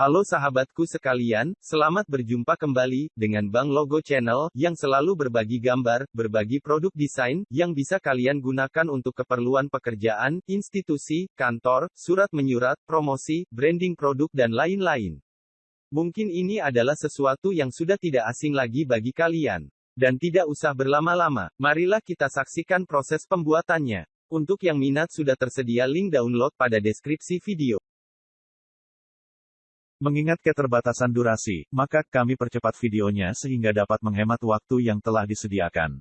Halo sahabatku sekalian, selamat berjumpa kembali dengan Bang Logo Channel yang selalu berbagi gambar, berbagi produk desain yang bisa kalian gunakan untuk keperluan pekerjaan, institusi, kantor, surat menyurat, promosi, branding produk dan lain-lain. Mungkin ini adalah sesuatu yang sudah tidak asing lagi bagi kalian. Dan tidak usah berlama-lama, marilah kita saksikan proses pembuatannya. Untuk yang minat sudah tersedia link download pada deskripsi video. Mengingat keterbatasan durasi, maka kami percepat videonya sehingga dapat menghemat waktu yang telah disediakan.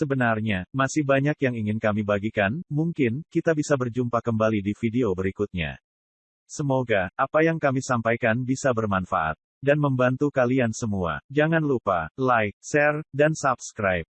Sebenarnya, masih banyak yang ingin kami bagikan, mungkin, kita bisa berjumpa kembali di video berikutnya. Semoga, apa yang kami sampaikan bisa bermanfaat, dan membantu kalian semua. Jangan lupa, like, share, dan subscribe.